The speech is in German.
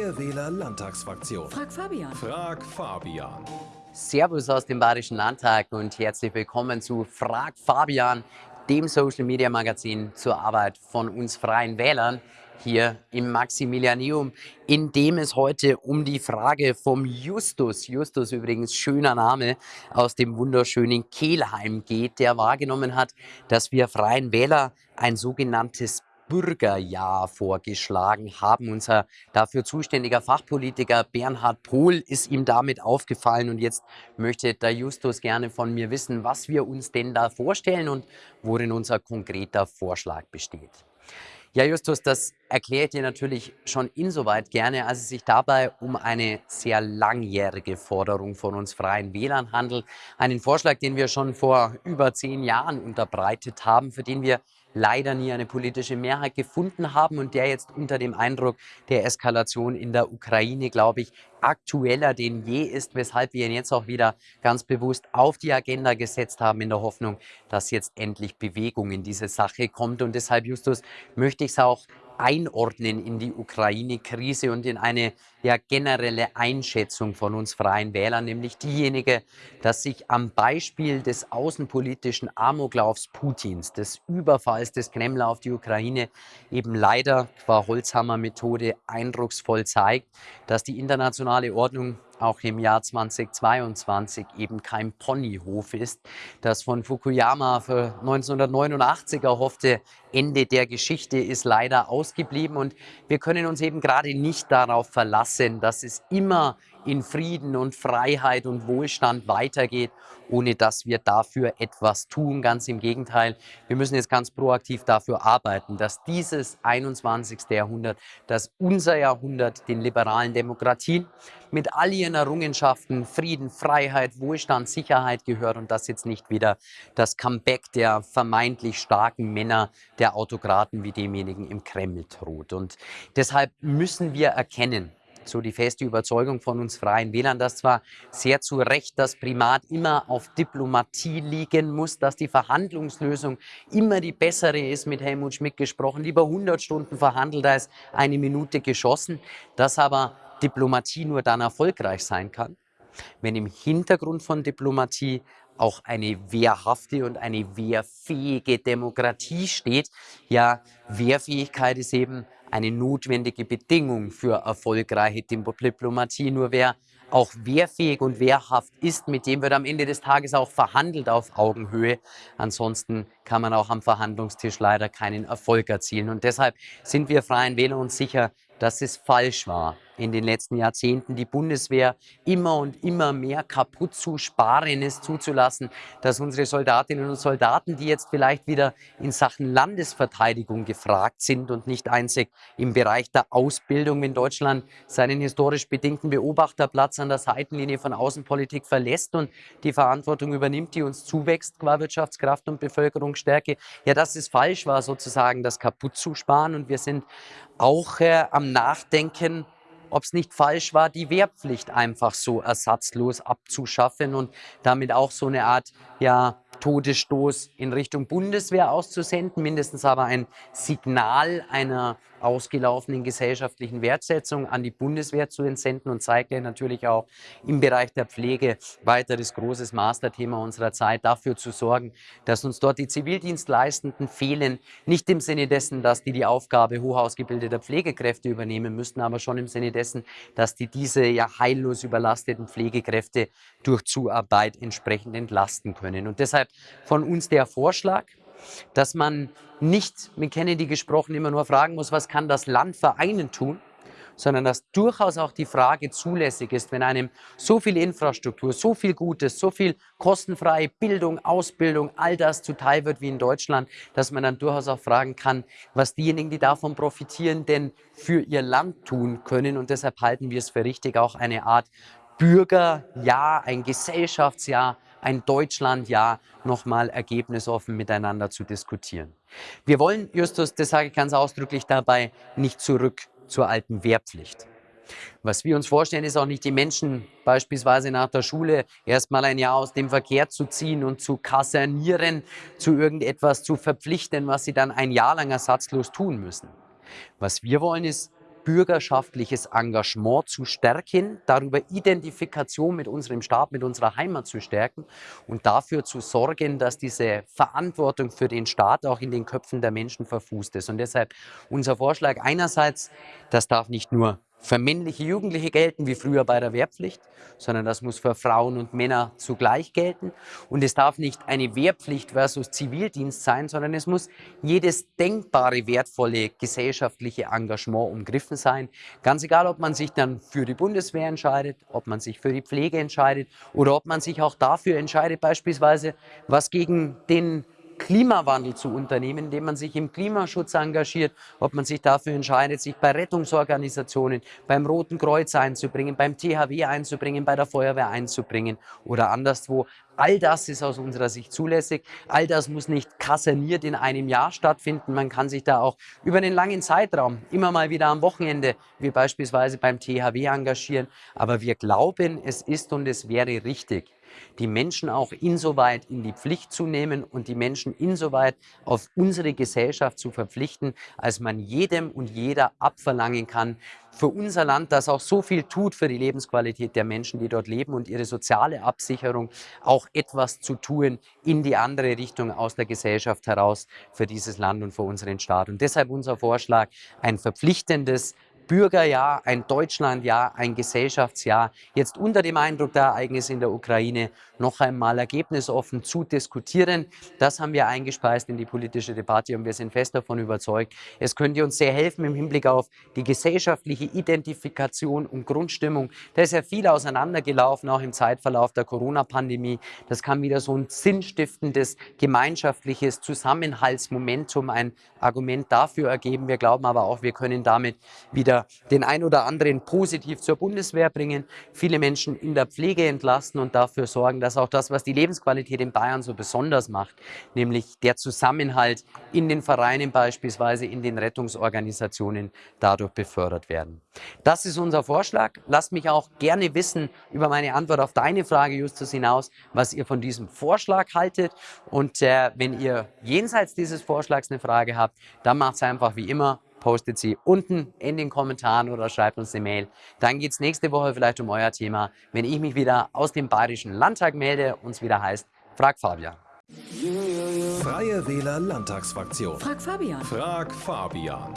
Freie Wähler Landtagsfraktion. Frag Fabian. Frag Fabian. Servus aus dem Bayerischen Landtag und herzlich willkommen zu Frag Fabian, dem Social Media Magazin zur Arbeit von uns Freien Wählern hier im Maximilianeum, in dem es heute um die Frage vom Justus, Justus übrigens schöner Name, aus dem wunderschönen Kehlheim geht, der wahrgenommen hat, dass wir Freien Wähler ein sogenanntes Bürgerjahr vorgeschlagen haben. Unser dafür zuständiger Fachpolitiker Bernhard Pohl ist ihm damit aufgefallen und jetzt möchte der Justus gerne von mir wissen, was wir uns denn da vorstellen und worin unser konkreter Vorschlag besteht. Ja, Justus, das erklärt dir natürlich schon insoweit gerne, als es sich dabei um eine sehr langjährige Forderung von uns Freien Wählern handelt. Einen Vorschlag, den wir schon vor über zehn Jahren unterbreitet haben, für den wir leider nie eine politische Mehrheit gefunden haben und der jetzt unter dem Eindruck der Eskalation in der Ukraine, glaube ich, aktueller denn je ist, weshalb wir ihn jetzt auch wieder ganz bewusst auf die Agenda gesetzt haben, in der Hoffnung, dass jetzt endlich Bewegung in diese Sache kommt. Und deshalb, Justus, möchte ich es auch einordnen in die Ukraine-Krise und in eine ja, generelle Einschätzung von uns Freien Wählern, nämlich diejenige, dass sich am Beispiel des außenpolitischen Amoklaufs Putins, des Überfalls des Kreml auf die Ukraine, eben leider qua Holzhammer-Methode eindrucksvoll zeigt, dass die internationale Ordnung auch im Jahr 2022 eben kein Ponyhof ist. Das von Fukuyama für 1989 erhoffte Ende der Geschichte ist leider ausgeblieben und wir können uns eben gerade nicht darauf verlassen, dass es immer in Frieden und Freiheit und Wohlstand weitergeht, ohne dass wir dafür etwas tun. Ganz im Gegenteil, wir müssen jetzt ganz proaktiv dafür arbeiten, dass dieses 21. Jahrhundert, dass unser Jahrhundert den liberalen Demokratien mit all ihren Errungenschaften, Frieden, Freiheit, Wohlstand, Sicherheit gehört und dass jetzt nicht wieder das Comeback der vermeintlich starken Männer, der Autokraten wie demjenigen im Kreml droht. Und deshalb müssen wir erkennen, so die feste Überzeugung von uns Freien Wählern, dass zwar sehr zu Recht das Primat immer auf Diplomatie liegen muss, dass die Verhandlungslösung immer die bessere ist, mit Helmut Schmidt gesprochen, lieber 100 Stunden verhandelt als eine Minute geschossen, dass aber Diplomatie nur dann erfolgreich sein kann, wenn im Hintergrund von Diplomatie auch eine wehrhafte und eine wehrfähige Demokratie steht. Ja, Wehrfähigkeit ist eben eine notwendige Bedingung für erfolgreiche Diplomatie. Nur wer auch wehrfähig und wehrhaft ist, mit dem wird am Ende des Tages auch verhandelt auf Augenhöhe. Ansonsten kann man auch am Verhandlungstisch leider keinen Erfolg erzielen. Und deshalb sind wir Freien Wähler uns sicher, dass es falsch war, in den letzten Jahrzehnten die Bundeswehr immer und immer mehr kaputt zu sparen ist, zuzulassen, dass unsere Soldatinnen und Soldaten, die jetzt vielleicht wieder in Sachen Landesverteidigung gefragt sind und nicht einzig im Bereich der Ausbildung, wenn Deutschland seinen historisch bedingten Beobachterplatz an der Seitenlinie von Außenpolitik verlässt und die Verantwortung übernimmt, die uns zuwächst qua Wirtschaftskraft und Bevölkerungsstärke, ja, dass es falsch war, sozusagen das kaputt zu sparen. Und wir sind auch äh, am Nachdenken, ob es nicht falsch war, die Wehrpflicht einfach so ersatzlos abzuschaffen und damit auch so eine Art ja, Todesstoß in Richtung Bundeswehr auszusenden, mindestens aber ein Signal einer ausgelaufenen gesellschaftlichen Wertsetzung an die Bundeswehr zu entsenden und zeigt ja natürlich auch im Bereich der Pflege weiteres großes Masterthema unserer Zeit, dafür zu sorgen, dass uns dort die Zivildienstleistenden fehlen, nicht im Sinne dessen, dass die die Aufgabe hochausgebildeter Pflegekräfte übernehmen müssten, aber schon im Sinne dessen, dass die diese ja heillos überlasteten Pflegekräfte durch Zuarbeit entsprechend entlasten können. Und deshalb von uns der Vorschlag, dass man nicht mit Kennedy gesprochen immer nur fragen muss, was kann das Land für einen tun, sondern dass durchaus auch die Frage zulässig ist, wenn einem so viel Infrastruktur, so viel Gutes, so viel kostenfreie Bildung, Ausbildung, all das zuteil wird wie in Deutschland, dass man dann durchaus auch fragen kann, was diejenigen, die davon profitieren, denn für ihr Land tun können. Und deshalb halten wir es für richtig, auch eine Art Bürgerjahr, ein Gesellschaftsjahr ein Deutschlandjahr nochmal ergebnisoffen miteinander zu diskutieren. Wir wollen, Justus, das sage ich ganz ausdrücklich dabei, nicht zurück zur alten Wehrpflicht. Was wir uns vorstellen, ist auch nicht die Menschen beispielsweise nach der Schule erstmal ein Jahr aus dem Verkehr zu ziehen und zu kasernieren, zu irgendetwas zu verpflichten, was sie dann ein Jahr lang ersatzlos tun müssen. Was wir wollen, ist bürgerschaftliches Engagement zu stärken, darüber Identifikation mit unserem Staat, mit unserer Heimat zu stärken und dafür zu sorgen, dass diese Verantwortung für den Staat auch in den Köpfen der Menschen verfußt ist. Und deshalb unser Vorschlag einerseits, das darf nicht nur für männliche Jugendliche gelten, wie früher bei der Wehrpflicht, sondern das muss für Frauen und Männer zugleich gelten. Und es darf nicht eine Wehrpflicht versus Zivildienst sein, sondern es muss jedes denkbare wertvolle gesellschaftliche Engagement umgriffen sein. Ganz egal, ob man sich dann für die Bundeswehr entscheidet, ob man sich für die Pflege entscheidet oder ob man sich auch dafür entscheidet, beispielsweise was gegen den Klimawandel zu unternehmen, indem man sich im Klimaschutz engagiert, ob man sich dafür entscheidet, sich bei Rettungsorganisationen, beim Roten Kreuz einzubringen, beim THW einzubringen, bei der Feuerwehr einzubringen oder anderswo. All das ist aus unserer Sicht zulässig. All das muss nicht kaserniert in einem Jahr stattfinden. Man kann sich da auch über einen langen Zeitraum immer mal wieder am Wochenende, wie beispielsweise beim THW, engagieren. Aber wir glauben, es ist und es wäre richtig, die Menschen auch insoweit in die Pflicht zu nehmen und die Menschen insoweit auf unsere Gesellschaft zu verpflichten, als man jedem und jeder abverlangen kann, für unser Land, das auch so viel tut für die Lebensqualität der Menschen, die dort leben und ihre soziale Absicherung, auch etwas zu tun in die andere Richtung aus der Gesellschaft heraus für dieses Land und für unseren Staat. Und deshalb unser Vorschlag, ein verpflichtendes Bürgerjahr, ein Deutschlandjahr, ein Gesellschaftsjahr, jetzt unter dem Eindruck der Ereignisse in der Ukraine noch einmal ergebnisoffen zu diskutieren. Das haben wir eingespeist in die politische Debatte und wir sind fest davon überzeugt, es könnte uns sehr helfen im Hinblick auf die gesellschaftliche Identifikation und Grundstimmung. Da ist ja viel auseinandergelaufen, auch im Zeitverlauf der Corona-Pandemie. Das kann wieder so ein sinnstiftendes, gemeinschaftliches Zusammenhaltsmomentum, ein Argument dafür ergeben. Wir glauben aber auch, wir können damit wieder den ein oder anderen positiv zur Bundeswehr bringen, viele Menschen in der Pflege entlasten und dafür sorgen, dass auch das, was die Lebensqualität in Bayern so besonders macht, nämlich der Zusammenhalt in den Vereinen beispielsweise, in den Rettungsorganisationen dadurch befördert werden. Das ist unser Vorschlag. Lasst mich auch gerne wissen über meine Antwort auf deine Frage, Justus, hinaus, was ihr von diesem Vorschlag haltet. Und äh, wenn ihr jenseits dieses Vorschlags eine Frage habt, dann macht es einfach wie immer postet sie unten in den Kommentaren oder schreibt uns eine Mail. Dann geht es nächste Woche vielleicht um euer Thema, wenn ich mich wieder aus dem Bayerischen Landtag melde und es wieder heißt, frag Fabian. Freie Wähler Landtagsfraktion. Frag Fabian. Frag Fabian.